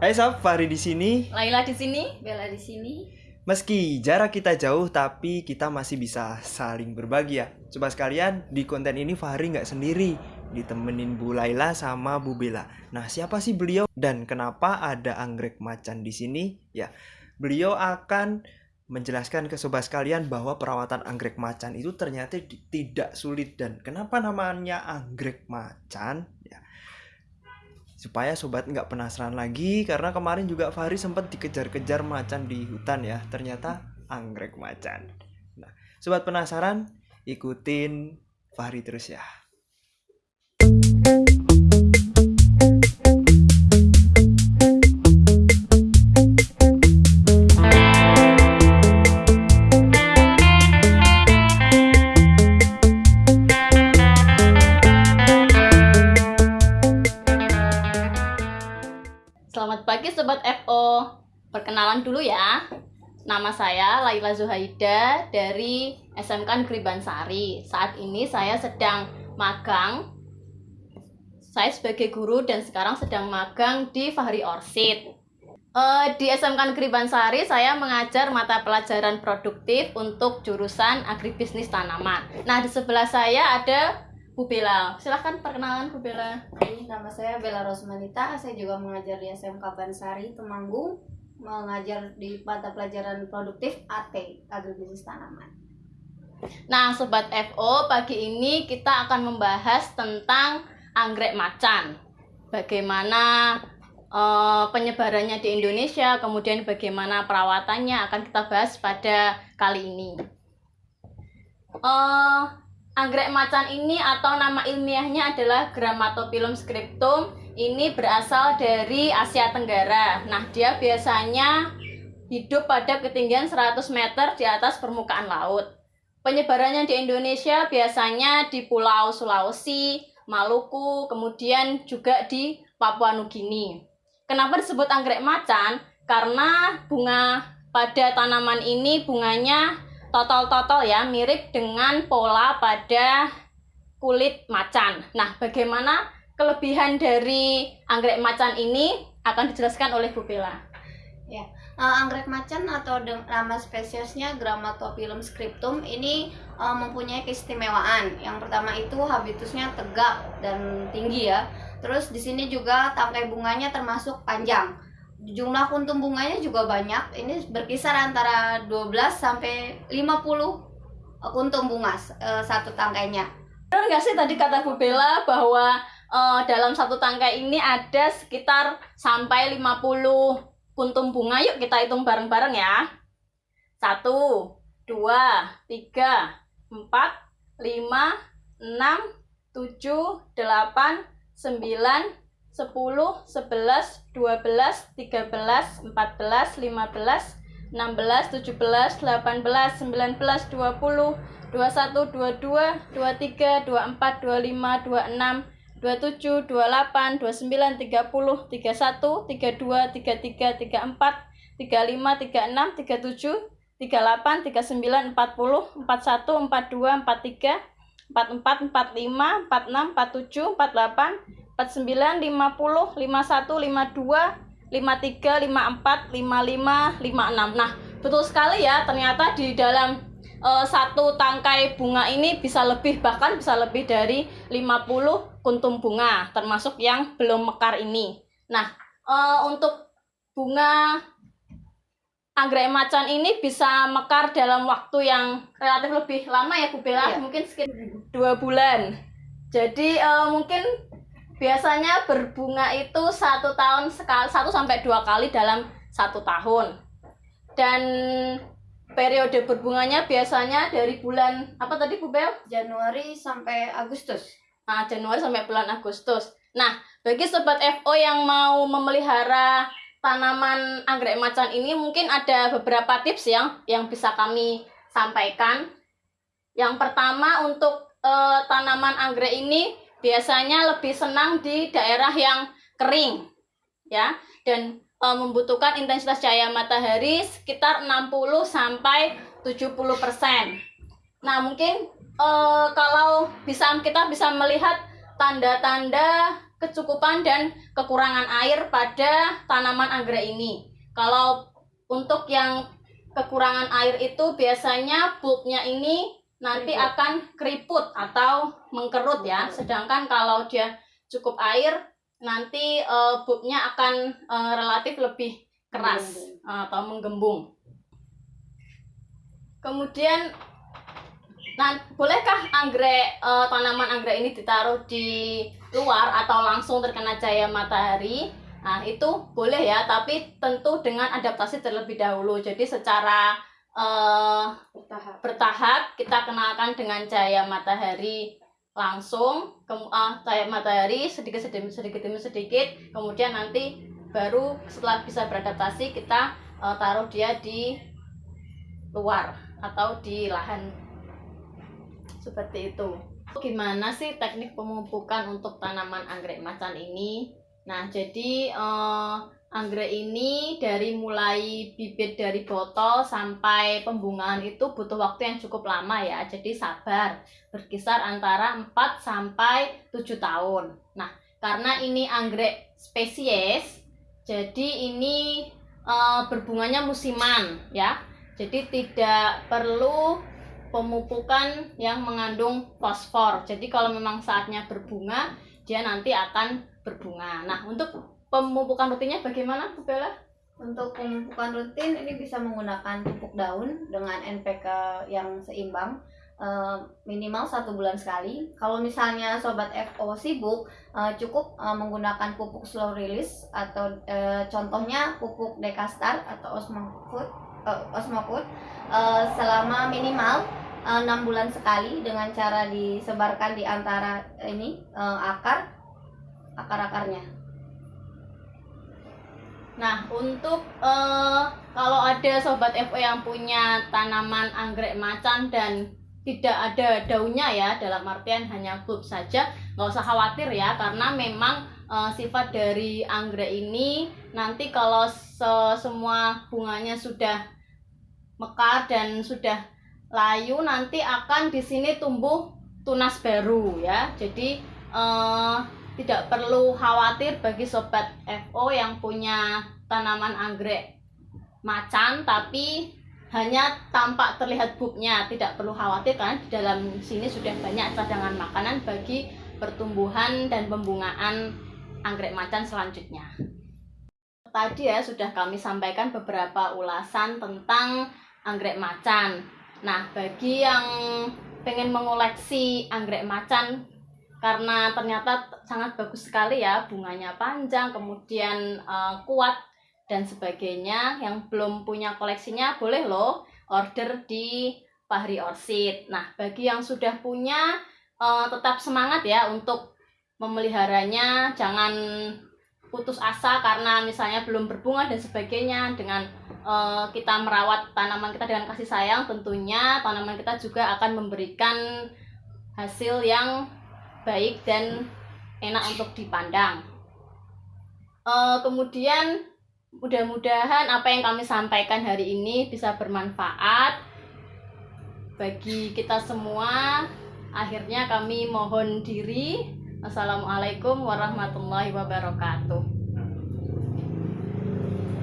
Hai Sob, Fahri di sini. Laila di sini. Bella di sini. Meski jarak kita jauh, tapi kita masih bisa saling berbagi ya. Coba sekalian, di konten ini Fahri nggak sendiri. Ditemenin Bu Laila sama Bu Bella. Nah, siapa sih beliau dan kenapa ada anggrek macan di sini? Ya, beliau akan menjelaskan ke sobat sekalian bahwa perawatan anggrek macan itu ternyata tidak sulit dan kenapa namanya anggrek macan? Ya, supaya sobat nggak penasaran lagi karena kemarin juga Fahri sempat dikejar-kejar macan di hutan ya ternyata anggrek macan. Nah sobat penasaran ikutin Fahri terus ya Perkenalan dulu ya. Nama saya Laila Zuhaida dari SMK Negeri Bansari. Saat ini saya sedang magang. Saya sebagai guru dan sekarang sedang magang di Fahri Orsid. Eh, di SMK Negeri Bansari saya mengajar mata pelajaran produktif untuk jurusan agribisnis tanaman. Nah, di sebelah saya ada Bu Bella. Silahkan perkenalan Bu Bella. Nama saya Bella Rosmanita. Saya juga mengajar di SMK Bansari Temanggung, mengajar di mata pelajaran produktif AT, Agribisnis Tanaman. Nah, Sobat FO, pagi ini kita akan membahas tentang anggrek macan. Bagaimana eh, penyebarannya di Indonesia, kemudian bagaimana perawatannya akan kita bahas pada kali ini. Eh, anggrek macan ini atau nama ilmiahnya adalah Grammatophyllum scriptum. Ini berasal dari Asia Tenggara. Nah, dia biasanya hidup pada ketinggian 100 meter di atas permukaan laut. Penyebarannya di Indonesia biasanya di Pulau Sulawesi, Maluku, kemudian juga di Papua Nugini. Kenapa disebut anggrek macan? Karena bunga pada tanaman ini bunganya totol-totol ya, mirip dengan pola pada kulit macan. Nah, bagaimana kelebihan dari anggrek macan ini akan dijelaskan oleh Bu Bella. Eh, anggrek macan atau nama spesiesnya Grammatophyllum scriptum ini eh, mempunyai keistimewaan. Yang pertama itu habitusnya tegak dan tinggi ya. Terus di sini juga tangkai bunganya termasuk panjang. Jumlah kuntum bunganya juga banyak. Ini berkisar antara 12 sampai 50 kuntum bunga eh, satu tangkainya. Benar nggak sih tadi kata Bu Bella bahwa eh, dalam satu tangkai ini ada sekitar sampai 50 kuntum bunga. Yuk kita hitung bareng-bareng ya. Satu, dua, tiga, empat, lima, enam, tujuh, delapan, sembilan, sepuluh, sebelas, dua belas, tiga belas, empat belas, lima belas, enam belas, tujuh belas, delapan belas, sembilan belas, dua puluh, 21, 22, 23, 24, 25, 26, 27, 28, 29, 30, 31, 32, 33, 34, 35, 36, 37, 38, 39, 40, 41, 42, 43, 44, 45, 46, 47, 48, 49, 50, 51, 52, 53, 54, 55, 56. Nah, betul sekali ya, ternyata di dalam eh, satu tangkai bunga ini bisa lebih bahkan bisa lebih dari 50 kuntum bunga termasuk yang belum mekar ini. Nah, eh, untuk bunga anggrek macan ini bisa mekar dalam waktu yang relatif lebih lama ya Bu Bella, Iya. mungkin sekitar dua bulan. Jadi eh, mungkin biasanya berbunga itu satu tahun sekali, satu sampai dua kali dalam satu tahun. Dan periode berbunganya biasanya dari bulan apa tadi Bu Bel? Januari sampai Agustus. Nah, Januari sampai bulan Agustus. Nah, bagi sobat FO yang mau memelihara tanaman anggrek macan ini mungkin ada beberapa tips yang yang bisa kami sampaikan. Yang pertama untuk eh, tanaman anggrek ini biasanya lebih senang di daerah yang kering ya dan eh, membutuhkan intensitas cahaya matahari sekitar 60 sampai 70%. Nah, mungkin eh, kalau bisa kita bisa melihat tanda-tanda kecukupan dan kekurangan air pada tanaman anggrek ini. Kalau untuk yang kekurangan air itu biasanya bulbnya ini nanti Keriput. akan keriput atau mengkerut ya. Sedangkan kalau dia cukup air nanti eh, bulbnya akan eh, relatif lebih keras Menggembung. atau menggembung. Kemudian nah, bolehkah anggrek eh, tanaman anggrek ini ditaruh di luar atau langsung terkena cahaya matahari? Nah, itu boleh ya, tapi tentu dengan adaptasi terlebih dahulu. Jadi secara eh, Bertahap. bertahap kita kenalkan dengan cahaya matahari langsung ke, ah, cahaya matahari sedikit sedikit sedikit demi sedikit. Kemudian nanti baru setelah bisa beradaptasi kita eh, taruh dia di luar atau di lahan. Seperti itu. Gimana sih teknik pemupukan untuk tanaman anggrek macan ini? Nah jadi eh, anggrek ini dari mulai bibit dari botol sampai pembungaan itu butuh waktu yang cukup lama ya. Jadi sabar, berkisar antara 4 sampai 7 tahun. Nah, karena ini anggrek spesies, jadi ini eh, berbunganya musiman ya. Jadi tidak perlu pemupukan yang mengandung fosfor. Jadi kalau memang saatnya berbunga, dia nanti akan berbunga. Nah, untuk pemupukan rutinnya bagaimana, Bu Bella? Untuk pemupukan rutin ini bisa menggunakan pupuk daun dengan NPK yang seimbang eh, minimal satu bulan sekali. Kalau misalnya sobat FO sibuk, eh, cukup eh, menggunakan pupuk slow release atau contohnya pupuk Dekastar atau Osmofood, Osmofood selama minimal enam bulan sekali dengan cara disebarkan di antara ini akar akar-akarnya. Nah, untuk eh, kalau ada sobat FO yang punya tanaman anggrek macan dan tidak ada daunnya ya, dalam artian hanya bulb saja, nggak usah khawatir ya, karena memang eh, sifat dari anggrek ini nanti kalau se- semua bunganya sudah mekar dan sudah layu, nanti akan di sini tumbuh tunas baru ya. Jadi eh, tidak perlu khawatir bagi sobat FO yang punya tanaman anggrek macan tapi hanya tampak terlihat bulbnya tidak perlu khawatir karena di dalam sini sudah banyak cadangan makanan bagi pertumbuhan dan pembungaan anggrek macan selanjutnya. Tadi ya sudah kami sampaikan beberapa ulasan tentang anggrek macan. Nah bagi yang pengen mengoleksi anggrek macan karena ternyata sangat bagus sekali ya bunganya panjang kemudian eh, kuat dan sebagainya. Yang belum punya koleksinya boleh loh order di Fahri Orchid. Nah bagi yang sudah punya eh, tetap semangat ya untuk memeliharanya. Jangan putus asa karena misalnya belum berbunga dan sebagainya. Dengan eh, kita merawat tanaman kita dengan kasih sayang tentunya tanaman kita juga akan memberikan hasil yang baik dan enak untuk dipandang. Eh, kemudian mudah-mudahan apa yang kami sampaikan hari ini bisa bermanfaat bagi kita semua. Akhirnya kami mohon diri. Assalamualaikum warahmatullahi wabarakatuh.